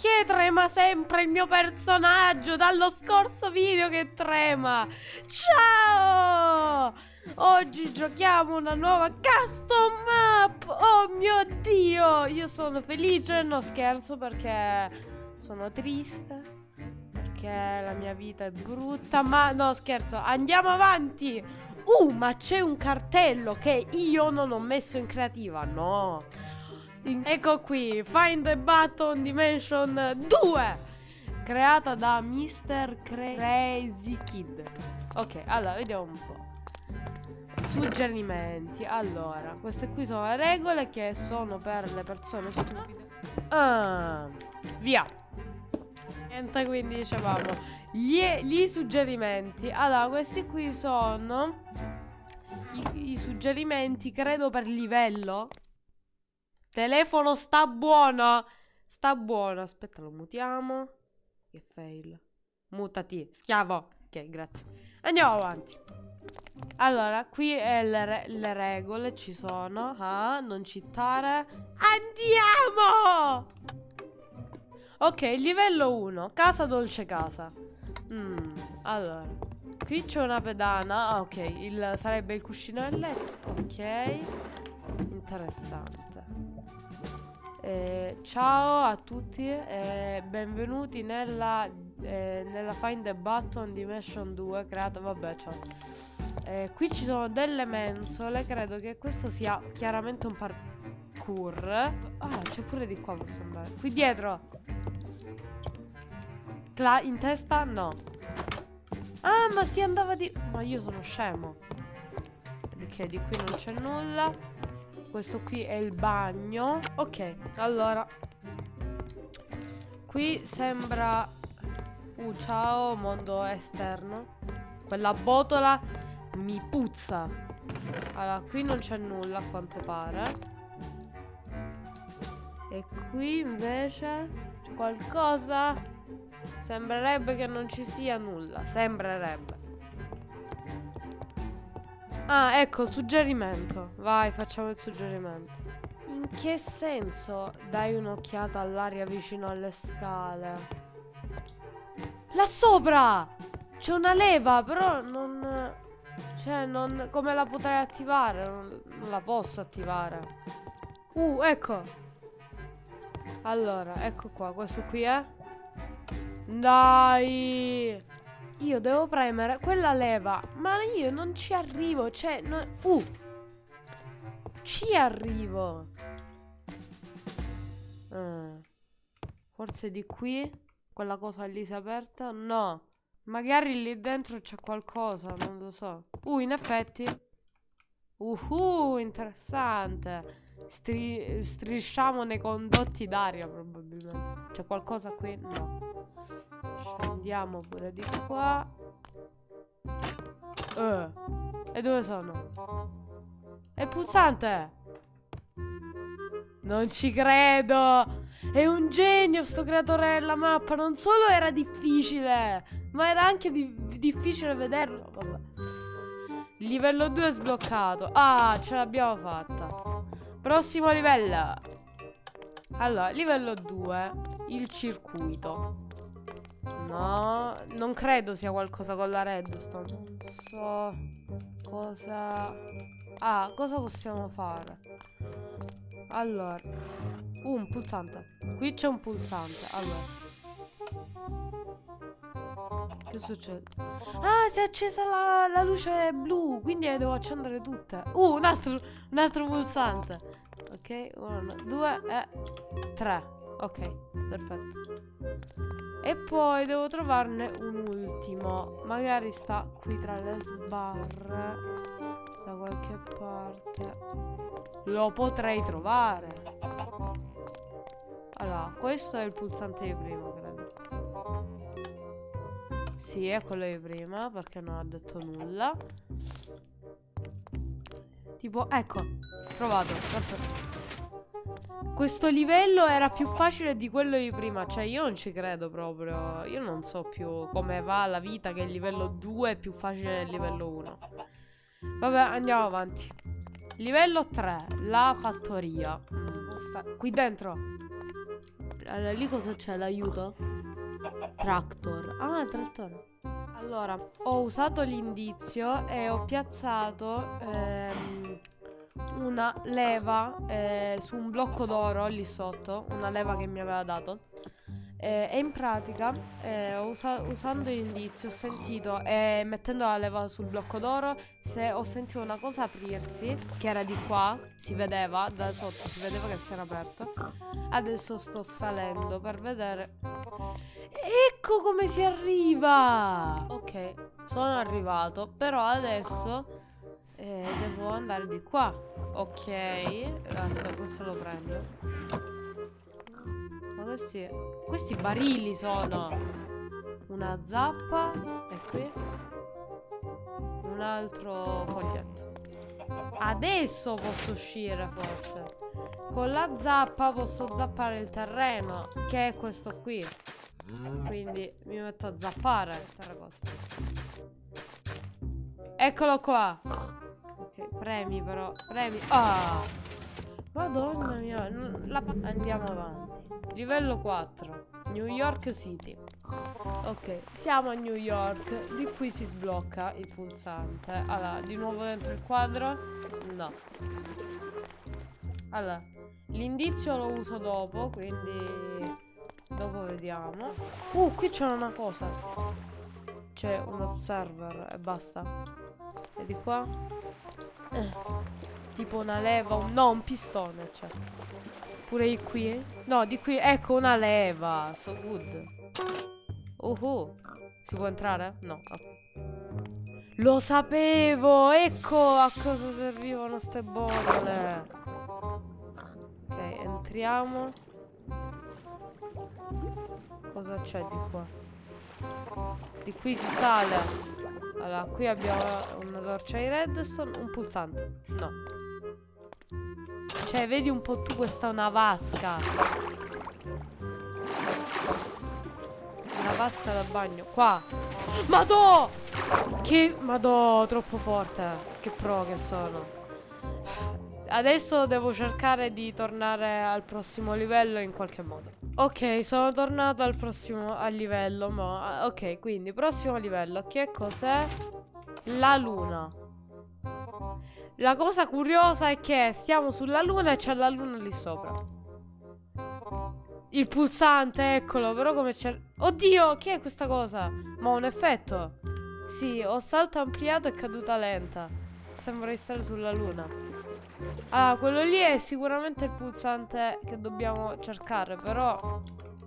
perché trema sempre il mio personaggio dallo scorso video che trema? Ciao! Oggi giochiamo una nuova custom map! Oh mio Dio! Io sono felice, no scherzo perché sono triste. Perché la mia vita è brutta, ma no scherzo, andiamo avanti! Uh, ma c'è un cartello che io non ho messo in creativa, no! Ecco qui, Find the Button Dimension 2! Creata da Mr. Crazy Kid. Ok, allora, vediamo un po'. Suggerimenti. Allora, queste qui sono le regole che sono per le persone stupide. Ah, via. Niente, quindi dicevamo. Gli, gli suggerimenti. Allora, questi qui sono i, i suggerimenti, credo, per livello. Telefono sta buono. Sta buono. Aspetta, lo mutiamo. Che fail. Mutati, schiavo. Ok, grazie. Andiamo avanti. Allora, qui le, re le, regole ci sono. Ah, non citare. Andiamo! Ok, livello 1. Casa dolce casa. Mm, allora. Qui c'è una pedana. Ah, ok. Il, sarebbe il cuscino del letto. Ok. Interessante. Eh, ciao a tutti e benvenuti nella, eh, nella Find the Button Dimension 2 creata, vabbè ciao. Eh, Qui ci sono delle mensole, credo che questo sia chiaramente un parkour. Ah, c'è pure di qua posso andare. Qui dietro. Cla In testa? No. Ah, ma si andava di... Ma io sono scemo. Ok, di qui non c'è nulla questo qui è il bagno. Ok, allora Qui sembra Uh, ciao, mondo esterno. Quella botola mi puzza. Allora, qui non c'è nulla a quanto pare. E qui invece qualcosa. Sembrerebbe che non ci sia nulla Sembrerebbe Ah, ecco, suggerimento. Vai, facciamo il suggerimento. In che senso dai un'occhiata all'aria vicino alle scale? Là sopra! C'è una leva, però non... Cioè, non... Come la potrei attivare? Non, non la posso attivare. Uh, ecco. Allora, ecco qua. Questo qui è... Dai! Io devo premere quella leva. Ma io non ci arrivo. Cioè, no, uh. Ci arrivo. Uh. Forse di qui. Quella cosa lì si è aperta. No. Magari lì dentro c'è qualcosa. Non lo so. Uh, in effetti. Uhu, interessante. Stri strisciamo nei condotti d'aria probabilmente. C'è qualcosa qui? No. Scendiamo pure di qua. Uh. E dove sono? È pulsante! Non ci credo! È un genio sto creatore della mappa! Non solo era difficile, ma era anche di difficile vederlo. Vabbè. Livello 2 è sbloccato. Ah, ce l'abbiamo fatta. Prossimo livello. Allora, livello 2. Il circuito. No, non credo sia qualcosa con la redstone. Non so cosa... Ah, cosa possiamo fare? Allora, uh, un pulsante. Qui c'è un pulsante. Allora. Che succede? Ah, si è accesa la, la luce blu, quindi le devo accendere tutte. Uh, un altro, un altro pulsante. Ok, uno, due e tre. Ok, perfetto. E poi devo trovarne un ultimo. Magari sta qui tra le sbarre. Da qualche parte. Lo potrei trovare. Allora, questo è il pulsante di prima, credo. Sì, è quello di prima, perché non ha detto nulla. Tipo, ecco, trovato, perfetto. Questo livello era più facile di quello di prima Cioè io non ci credo proprio Io non so più come va la vita Che il livello 2 è più facile del livello 1 Vabbè andiamo avanti Livello 3, la fattoria. Qui dentro. Allora, lì cosa c'è? L'aiuto? Tractor. Ah, trattore. Allora, ho usato l'indizio e ho piazzato ehm, una leva eh, su un blocco d'oro lì sotto. Una leva che mi aveva dato. Eh, e in pratica, eh, usa usando l'indizio, ho sentito, e mettendo la leva sul blocco d'oro, se ho sentito una cosa aprirsi, che era di qua, si vedeva, da sotto si vedeva che si era aperto. Adesso sto salendo per vedere. Ecco come si arriva! Ok, sono arrivato, però adesso eh, devo andare di qua. Ok, aspetta, questo lo prendo questi, questi barili sono una zappa e qui un altro foglietto. Adesso posso uscire forse. Con la zappa posso zappare il terreno, che è questo qui. Quindi mi metto a zappare terracotta. Eccolo qua. Premi però. Premi. Ah! Madonna mia. La... Andiamo avanti. Livello 4. New York City. Ok, siamo a New York. Di qui si sblocca il pulsante. Allora, di nuovo dentro il quadro? No. Allora, l'indizio lo uso dopo, quindi... Dopo vediamo. Uh, qui c'è una cosa. C'è un observer e basta. E di qua? Eh, tipo una leva, un... no, un pistone c'è. Pure di qui? No, di qui. Ecco una leva. So good. Uh, -huh. Si può entrare? No. Lo sapevo! Ecco a cosa servivano ste bolle. Ok, entriamo. Cosa c'è di qua? Di qui si sale. Allora, qui abbiamo una torcia di redstone, un pulsante. No. Cioè, vedi un po' tu, questa è una vasca. Una vasca da bagno. Qua. Madò! Che... Madò, troppo forte. Che pro che sono. Adesso devo cercare di tornare al prossimo livello in qualche modo. Ok, sono tornato al prossimo al livello. Ma... Ok, quindi prossimo livello. Che cos'è? La luna. La cosa curiosa è che stiamo sulla luna e c'è la luna lì sopra. Il pulsante, eccolo, però come c'è... Oddio, che è questa cosa? Ma un effetto? Sì, ho salto ampliato e caduta lenta. Sembra di stare sulla luna. Ah, quello lì è sicuramente il pulsante che dobbiamo cercare, però...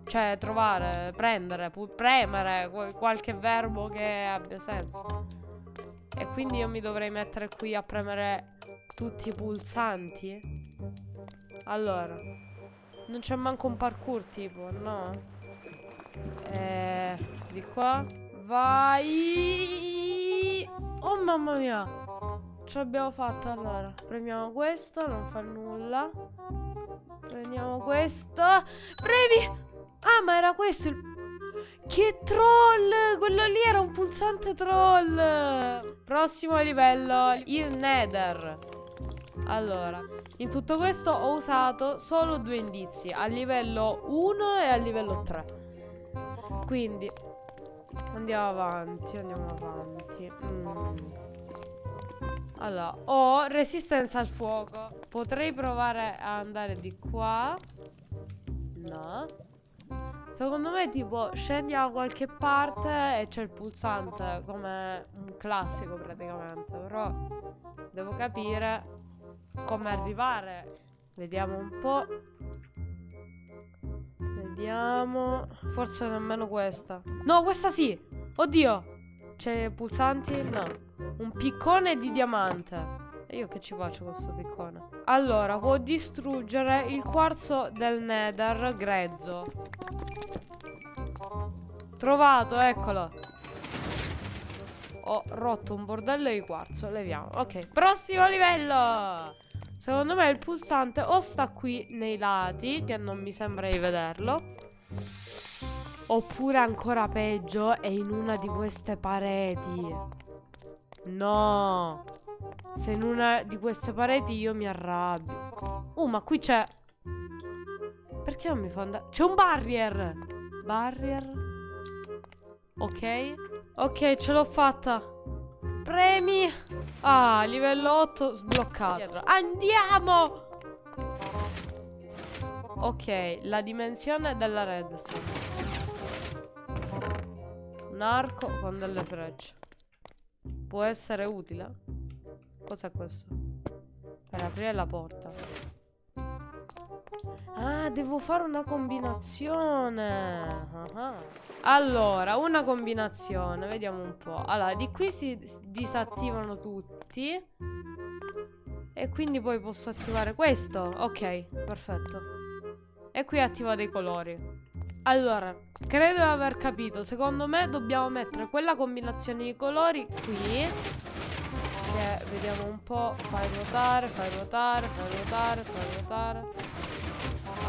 Cioè, trovare, prendere, premere, qualche verbo che abbia senso. E quindi io mi dovrei mettere qui a premere tutti i pulsanti? Allora. Non c'è manco un parkour tipo, no? Eh, di qua. Vai! Oh mamma mia! Ce l'abbiamo fatta allora. Premiamo questo, non fa nulla. Prendiamo questo. Premi! Ah, ma era questo il... Che troll! Quello lì era un pulsante troll! Prossimo livello, il Nether. Allora, in tutto questo ho usato solo due indizi, a livello 1 e a livello 3. Quindi, andiamo avanti, andiamo avanti. Mm. Allora, ho resistenza al fuoco. Potrei provare a andare di qua. No. Secondo me tipo scendi da qualche parte e c'è il pulsante come un classico praticamente Però devo capire come arrivare Vediamo un po' Vediamo Forse nemmeno questa No questa sì Oddio C'è pulsanti? No Un piccone di diamante e io che ci faccio con questo piccone? Allora, può distruggere il quarzo del nether grezzo. Trovato, eccolo. Ho rotto un bordello di quarzo, leviamo. Ok, prossimo livello. Secondo me il pulsante o sta qui nei lati, che non mi sembra di vederlo. Oppure ancora peggio, è in una di queste pareti. No. Se in una di queste pareti io mi arrabbio. Uh, ma qui c'è... Perché non mi fa andare? C'è un barrier! Barrier. Ok. Ok, ce l'ho fatta. Premi. Ah, livello 8 sbloccato. Andiamo! Ok, la dimensione della redstone. Un arco con delle frecce. Può essere utile? Cos'è questo? Per aprire la porta. Ah, devo fare una combinazione. Ah, ah. Allora, una combinazione. Vediamo un po'. Allora, di qui si disattivano tutti. E quindi poi posso attivare questo. Ok, perfetto. E qui attiva dei colori. Allora, credo di aver capito. Secondo me dobbiamo mettere quella combinazione di colori qui che vediamo un po'. Fai ruotare, fai ruotare, fai ruotare, fai ruotare.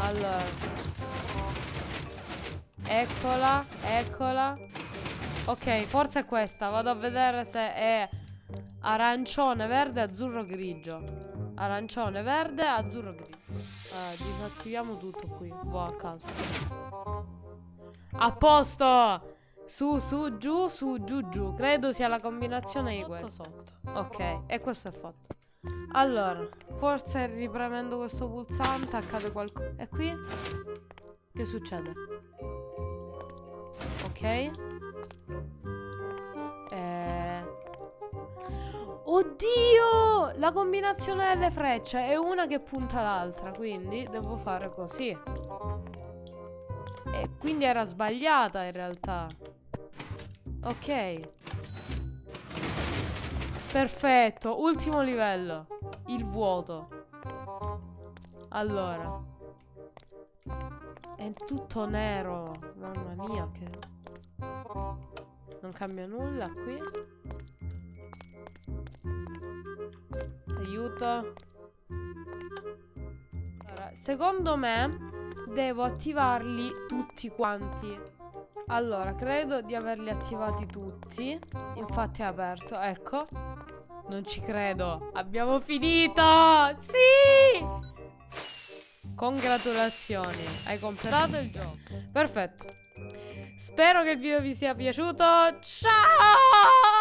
Allora. Eccola, eccola. Ok, forse è questa. Vado a vedere se è arancione, verde, azzurro, grigio. Arancione, verde, azzurro, grigio. Eh, disattiviamo tutto qui. Boh, a caso. A posto! Su, su, giù, su, giù, giù. Credo sia la combinazione di questo. Sotto. Ok, e questo è fatto. Allora, forse ripremendo questo pulsante accade qualcosa. E qui? Che succede? Ok. Eh... Oddio! La combinazione delle frecce è una che punta l'altra, quindi devo fare così. Quindi era sbagliata in realtà. Ok. Perfetto, ultimo livello. Il vuoto. Allora. È tutto nero. Mamma mia, che... Non cambia nulla qui. Aiuto. Allora, secondo me devo attivarli tutti quanti. Allora, credo di averli attivati tutti. Infatti è aperto, ecco. Non ci credo. Abbiamo finito! Sì! Congratulazioni, hai completato il gioco. Perfetto. Spero che il video vi sia piaciuto. Ciao!